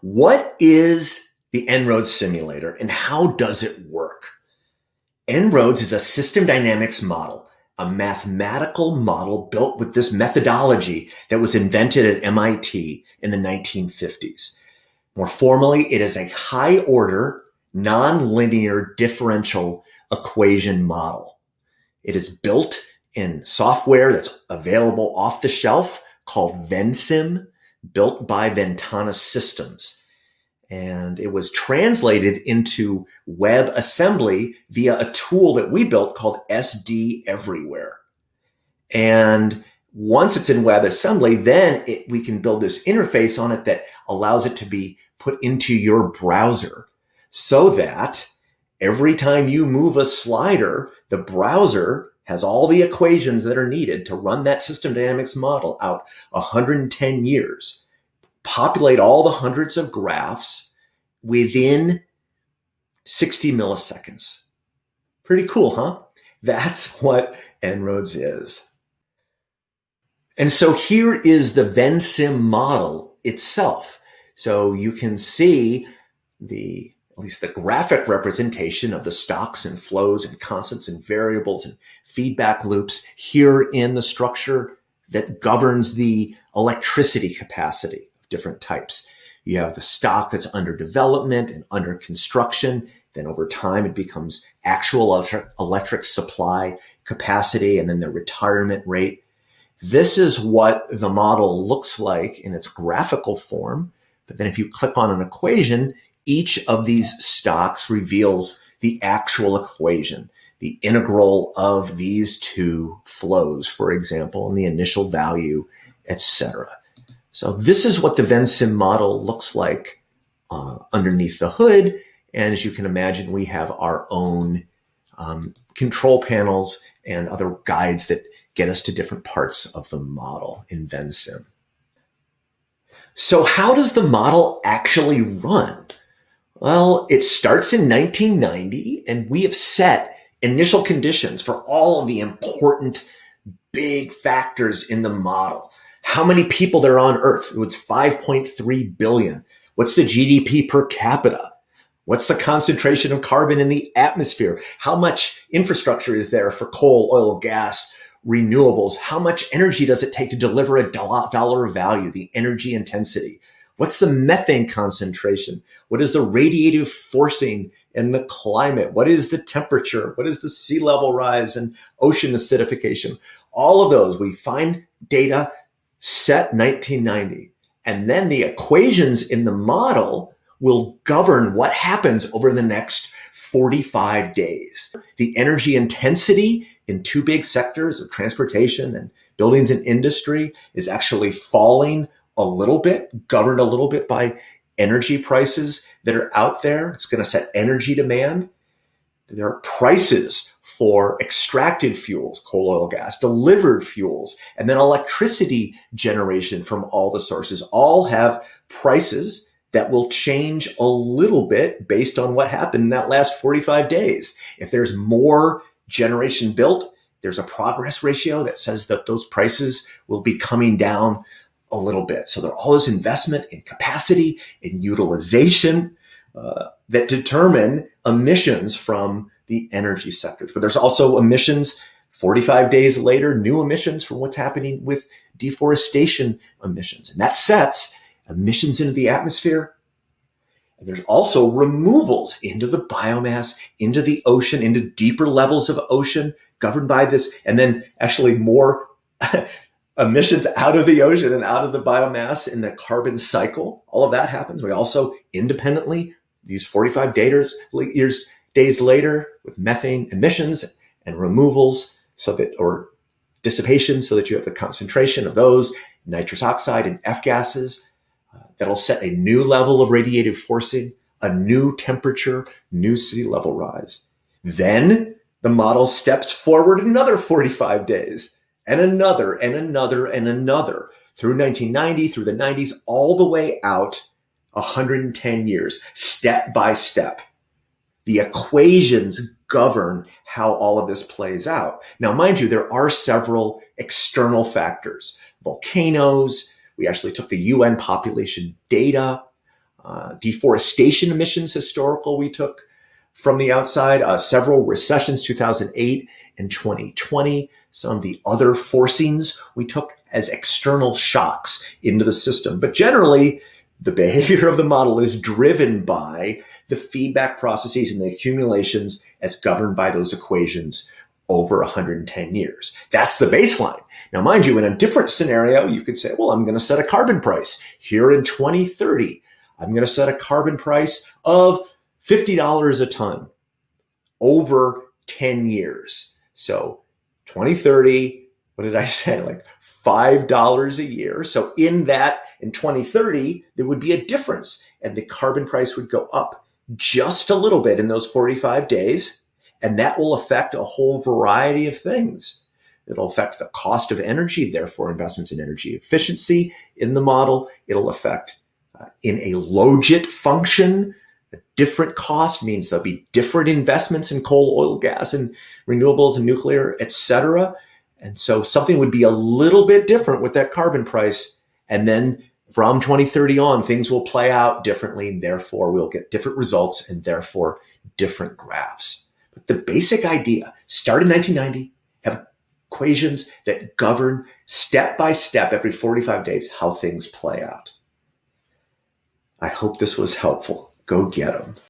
What is the En-ROADS simulator and how does it work? En-ROADS is a system dynamics model, a mathematical model built with this methodology that was invented at MIT in the 1950s. More formally, it is a high order, nonlinear differential equation model. It is built in software that's available off the shelf called Vensim, built by Ventana Systems. And it was translated into web assembly via a tool that we built called SD Everywhere. And once it's in WebAssembly, then it, we can build this interface on it that allows it to be put into your browser so that every time you move a slider, the browser has all the equations that are needed to run that system dynamics model out 110 years, populate all the hundreds of graphs within 60 milliseconds. Pretty cool, huh? That's what En-ROADS is. And so here is the Vensim model itself. So you can see the at least the graphic representation of the stocks and flows and constants and variables and feedback loops here in the structure that governs the electricity capacity of different types. You have the stock that's under development and under construction. Then over time, it becomes actual electric, electric supply capacity and then the retirement rate. This is what the model looks like in its graphical form. But then if you click on an equation, each of these stocks reveals the actual equation, the integral of these two flows, for example, and the initial value, etc. So this is what the Vensim model looks like uh, underneath the hood. And as you can imagine, we have our own um, control panels and other guides that get us to different parts of the model in Vensim. So how does the model actually run? Well, it starts in 1990 and we have set initial conditions for all of the important big factors in the model. How many people there are on Earth? It was 5.3 billion. What's the GDP per capita? What's the concentration of carbon in the atmosphere? How much infrastructure is there for coal, oil, gas, renewables? How much energy does it take to deliver a dollar of value, the energy intensity? What's the methane concentration? What is the radiative forcing in the climate? What is the temperature? What is the sea level rise and ocean acidification? All of those, we find data set 1990. And then the equations in the model will govern what happens over the next 45 days. The energy intensity in two big sectors of transportation and buildings and industry is actually falling a little bit, governed a little bit by energy prices that are out there. It's going to set energy demand. There are prices for extracted fuels, coal, oil, gas, delivered fuels, and then electricity generation from all the sources all have prices that will change a little bit based on what happened in that last 45 days. If there's more generation built, there's a progress ratio that says that those prices will be coming down a little bit. So there's all this investment in capacity and utilization uh, that determine emissions from the energy sectors. But there's also emissions 45 days later, new emissions from what's happening with deforestation emissions. And that sets emissions into the atmosphere. And there's also removals into the biomass, into the ocean, into deeper levels of ocean governed by this. And then actually more emissions out of the ocean and out of the biomass in the carbon cycle. All of that happens. We also independently, these 45 daters, years, days later with methane emissions and removals so that, or dissipation so that you have the concentration of those nitrous oxide and F gases uh, that'll set a new level of radiative forcing, a new temperature, new sea level rise. Then the model steps forward another 45 days and another and another and another through 1990, through the 90s, all the way out 110 years, step by step. The equations govern how all of this plays out. Now, mind you, there are several external factors, volcanoes. We actually took the UN population data. uh, deforestation emissions historical we took from the outside, uh, several recessions, 2008 and 2020, some of the other forcings we took as external shocks into the system. But generally, the behavior of the model is driven by the feedback processes and the accumulations as governed by those equations over 110 years. That's the baseline. Now, mind you, in a different scenario, you could say, well, I'm going to set a carbon price here in 2030. I'm going to set a carbon price of $50 a ton over 10 years. So 2030, what did I say? Like $5 a year. So in that, in 2030, there would be a difference and the carbon price would go up just a little bit in those 45 days. And that will affect a whole variety of things. It'll affect the cost of energy, therefore investments in energy efficiency in the model. It'll affect uh, in a logit function, a different cost means there'll be different investments in coal, oil, gas, and renewables and nuclear, etc. And so something would be a little bit different with that carbon price. And then from 2030 on, things will play out differently. And therefore, we'll get different results and therefore different graphs. But the basic idea, start in 1990, have equations that govern step by step every 45 days how things play out. I hope this was helpful. Go get them.